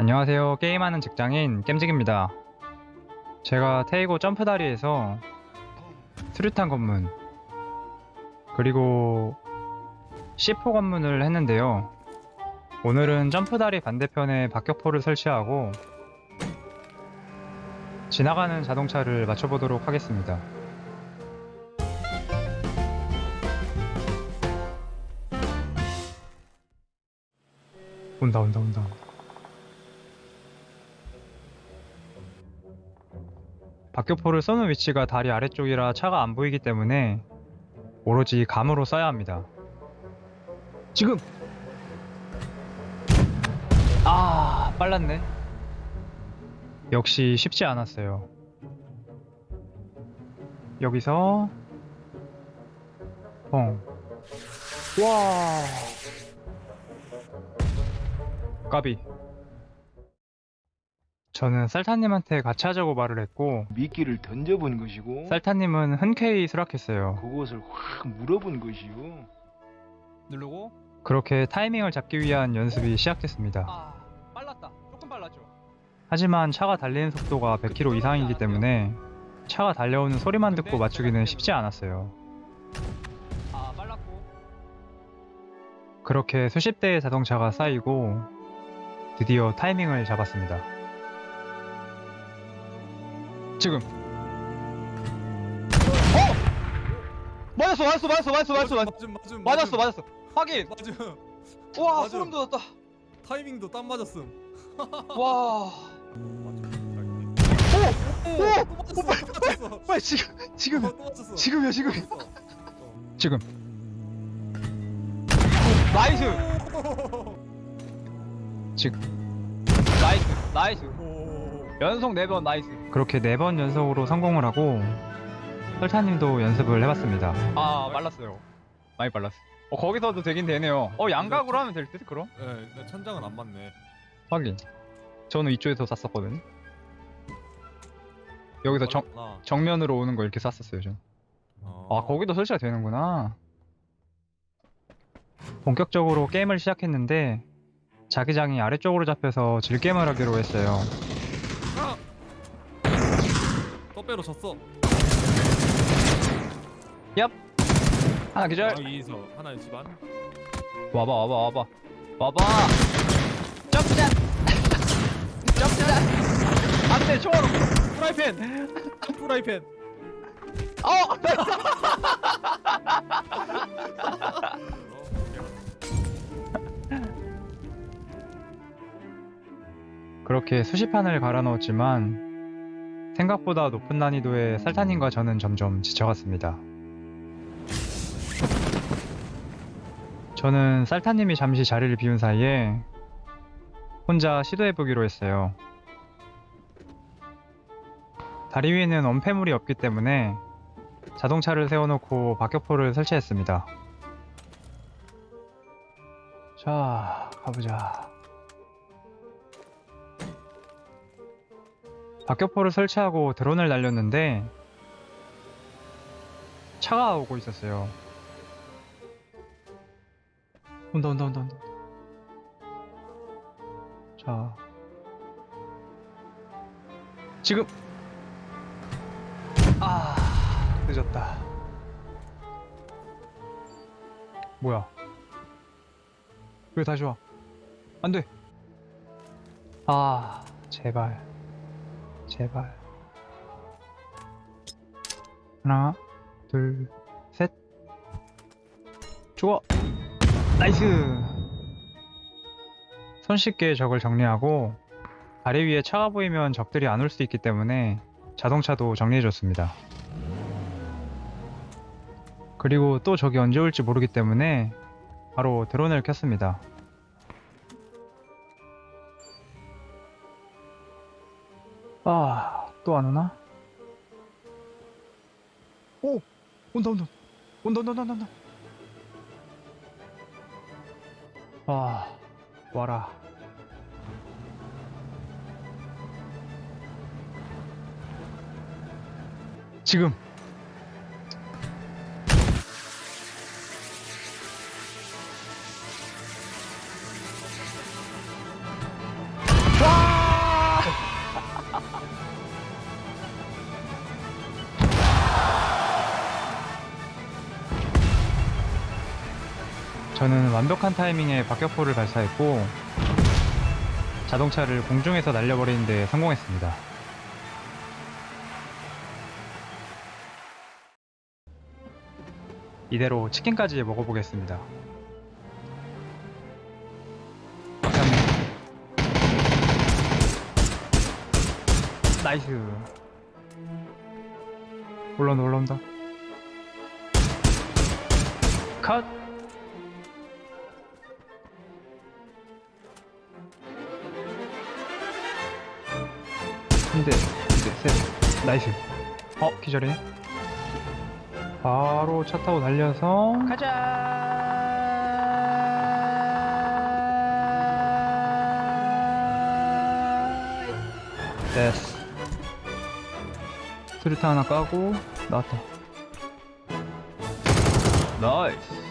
안녕하세요. 게임하는 직장인 겜직입니다. 제가 테이고 점프다리에서 수류탄 검문 그리고 C4 검문을 했는데요. 오늘은 점프다리 반대편에 박격포를 설치하고 지나가는 자동차를 맞춰보도록 하겠습니다. 온다 온다 온다 박격포를 쏘는 위치가 다리 아래쪽이라 차가 안 보이기 때문에 오로지 감으로 쏴야 합니다. 지금! 아 빨랐네. 역시 쉽지 않았어요. 여기서 뻥 와. 까비. 저는 쌀타님한테 같이 하자고 말을 했고 미끼를 던져본 것이고 쌀타님은 흔쾌히 수락했어요. 그것을 확 물어본 것이요. 누르고 그렇게 타이밍을 잡기 위한 연습이 시작됐습니다. 아 빨랐다 조금 빨랐죠 하지만 차가 달리는 속도가 100km 이상이기 때문에 차가 달려오는 소리만 듣고 맞추기는 쉽지 않았어요. 아 빨랐고 그렇게 수십 대의 자동차가 쌓이고 드디어 타이밍을 잡았습니다. 지금. 맞았어 맞았어 맞았어 맞았어 맞았어. 맞았어 맞음 맞음 맞았어 맞았어. 확인. 맞음. 와 맞음. 소름 돋았다. 타이밍도 딱 맞았음. 와. 오! 빨리 맞췄어. 빨리 지금 지금 또 맞췄어. 지금이야 지금 지금. nice. 지금. nice nice. 오 연속 4번 nice 그렇게 네번 연속으로 성공을 하고 설타님도 연습을 해봤습니다. 아 빨랐어요 많이 빨랐어 어 거기서도 되긴 되네요 어 양각으로 하면 될 듯 그럼? 예, 근데 천장은 안 맞네 확인. 저는 이쪽에서 쐈었거든. 여기서 정, 빨랐구나. 정면으로 오는 거 이렇게 쐈었어요, 전. 어. 아, 거기도 설치가 되는구나. 본격적으로 게임을 시작했는데 자기장이 아래쪽으로 잡혀서 질게임을 하기로 했어요. 떡배로 졌어? 하나 기절. 아, 이서. 하나의 집안. 와봐 와봐 와봐. 와봐. 점프샷 점프샷 안돼 총알로 프라이팬! 프라이팬! 어! 그렇게 수십 판을 갈아 넣었지만 생각보다 높은 난이도의 살타님과 저는 점점 지쳐갔습니다. 저는 쌀타님이 잠시 자리를 비운 사이에 혼자 시도해보기로 했어요. 다리 위에는 엄폐물이 없기 때문에 자동차를 세워놓고 박격포를 설치했습니다. 자, 가보자. 박격포를 설치하고 드론을 날렸는데 차가 오고 있었어요. 온다 온다 온다 온다. 자 지금 아 늦었다. 뭐야? 왜 다시 와? 안 돼. 아 제발. 제발. 하나, 둘, 셋. 죽어. nice. 손쉽게 적을 정리하고 다리 위에 차가 보이면 적들이 안 올 수 있기 때문에 자동차도 정리해줬습니다. 그리고 또 적이 언제 올지 모르기 때문에 바로 드론을 켰습니다. 아, 또 안 오나? 오! 온다, 온다. 온다, 온다, 온다, 온다. 아, 와라. 지금. 저는 완벽한 타이밍에 박격포를 발사했고 자동차를 공중에서 날려버리는 데 성공했습니다. 이대로 치킨까지 먹어보겠습니다. nice. 올라온다 올라온다. 컷. 한 대, 두 대, 셋. 나이스. 어, 기절해. 바로 차 타고 달려서 가자. 됐어. 수류탄 하나 까고 나왔다. 나이스.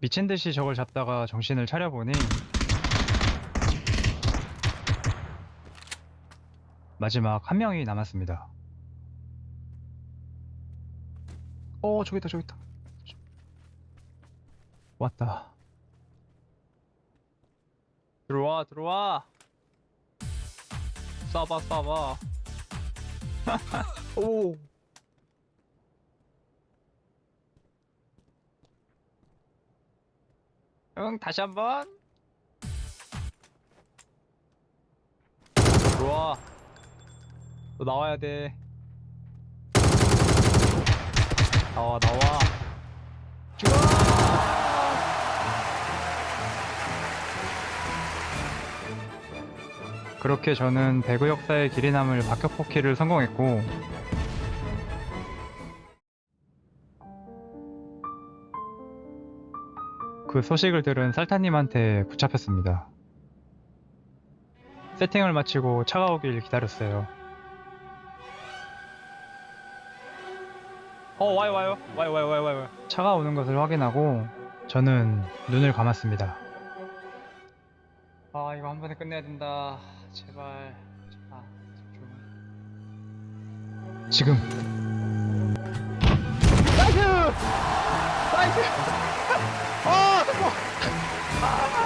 미친 듯이 저걸 잡다가 정신을 차려보니 마지막 한 명이 남았습니다. 어 저기 있다 저기 있다. 왔다. 들어와 들어와. 쏴봐 쏴봐. 오. 응 다시 한번. 들어와. 너 나와야 돼. 나와 나와. 그렇게 저는 배구 역사의 길이 남을 박격포키를 성공했고 그 소식을 들은 살타님한테 붙잡혔습니다. 세팅을 마치고 차가 오길 기다렸어요. 어 와요 와요 와요 와요 와요 와요. 차가 오는 것을 확인하고 저는 눈을 감았습니다. 아 이거 한 번에 끝내야 된다. 제발. 아. 지금 나이스! 나이스! 아, 잠깐! 아!